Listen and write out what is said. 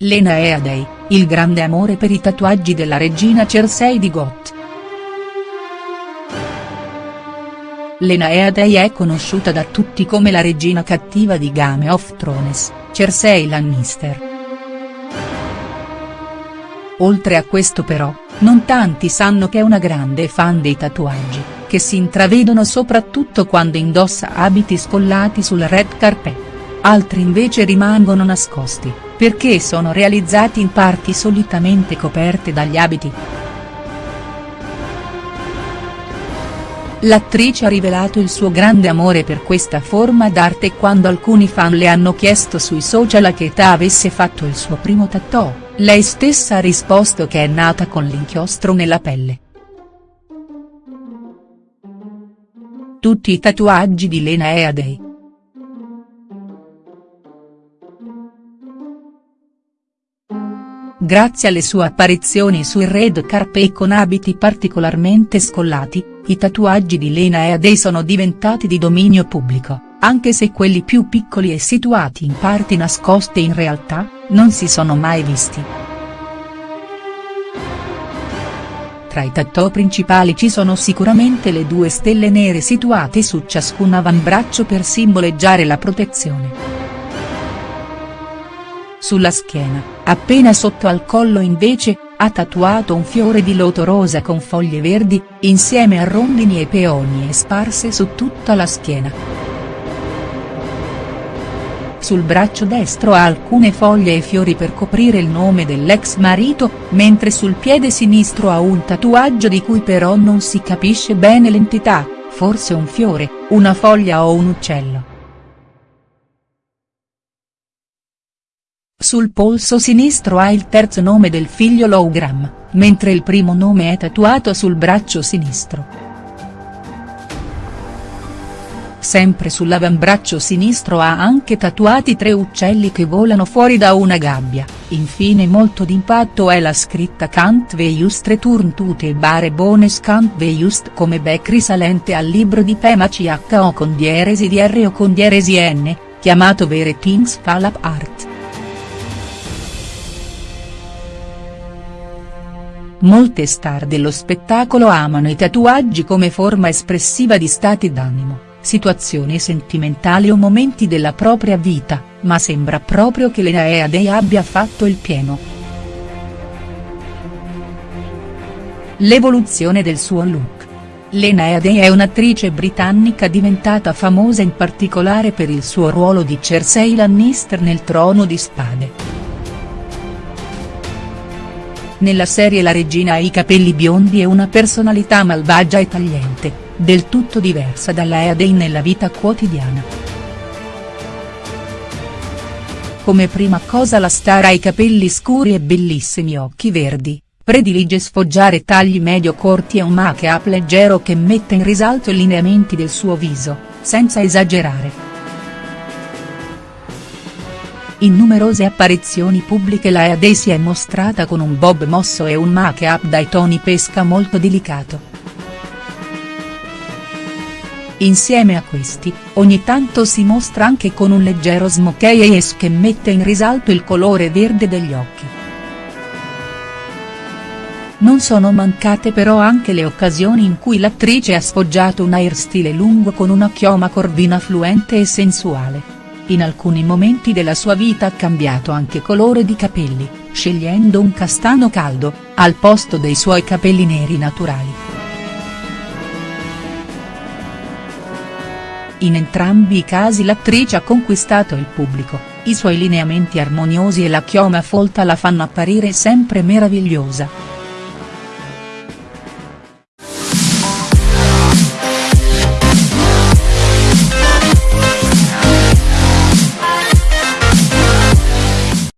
Lena Headey, il grande amore per i tatuaggi della regina Cersei di Goth. Lena Headey è conosciuta da tutti come la regina cattiva di Game of Thrones, Cersei Lannister. Oltre a questo però, non tanti sanno che è una grande fan dei tatuaggi, che si intravedono soprattutto quando indossa abiti scollati sul red carpet. Altri invece rimangono nascosti, perché sono realizzati in parti solitamente coperte dagli abiti. L'attrice ha rivelato il suo grande amore per questa forma d'arte quando alcuni fan le hanno chiesto sui social a che età avesse fatto il suo primo tattoo, lei stessa ha risposto che è nata con l'inchiostro nella pelle. Tutti i tatuaggi di Lena Headey. Grazie alle sue apparizioni sui red carpet con abiti particolarmente scollati, i tatuaggi di Lena Headey sono diventati di dominio pubblico, anche se quelli più piccoli e situati in parti nascoste in realtà, non si sono mai visti. Tra i tattoo principali ci sono sicuramente le due stelle nere situate su ciascun avambraccio per simboleggiare la protezione. Sulla schiena, appena sotto al collo invece, ha tatuato un fiore di loto rosa con foglie verdi, insieme a rondini e peonie sparse su tutta la schiena. Sul braccio destro ha alcune foglie e fiori per coprire il nome dell'ex marito, mentre sul piede sinistro ha un tatuaggio di cui però non si capisce bene l'entità, forse un fiore, una foglia o un uccello. Sul polso sinistro ha il terzo nome del figlio Lowgram, mentre il primo nome è tatuato sul braccio sinistro. Sempre sull'avambraccio sinistro ha anche tatuati tre uccelli che volano fuori da una gabbia, infine molto d'impatto è la scritta Kant ve just return to the bare bones Kant ve just come Beck risalente al libro di Pema CHO con dieresi di R o con dieresi N, chiamato Vere Things Fall Apart. Molte star dello spettacolo amano i tatuaggi come forma espressiva di stati d'animo, situazioni sentimentali o momenti della propria vita, ma sembra proprio che Lena Headey abbia fatto il pieno. L'evoluzione del suo look. Lena Headey è un'attrice britannica diventata famosa in particolare per il suo ruolo di Cersei Lannister nel Trono di Spade. Nella serie la regina ha i capelli biondi e una personalità malvagia e tagliente, del tutto diversa dalla Headey nella vita quotidiana. Come prima cosa la star ha i capelli scuri e bellissimi occhi verdi, predilige sfoggiare tagli medio corti e un make-up leggero che mette in risalto i lineamenti del suo viso, senza esagerare. In numerose apparizioni pubbliche la Headey si è mostrata con un bob mosso e un make-up dai toni pesca molto delicato. Insieme a questi, ogni tanto si mostra anche con un leggero smokey eyes che mette in risalto il colore verde degli occhi. Non sono mancate però anche le occasioni in cui l'attrice ha sfoggiato un hairstyle lungo con una chioma corvina fluente e sensuale in alcuni momenti della sua vita ha cambiato anche colore di capelli, scegliendo un castano caldo, al posto dei suoi capelli neri naturali. In entrambi i casi l'attrice ha conquistato il pubblico, i suoi lineamenti armoniosi e la chioma folta la fanno apparire sempre meravigliosa.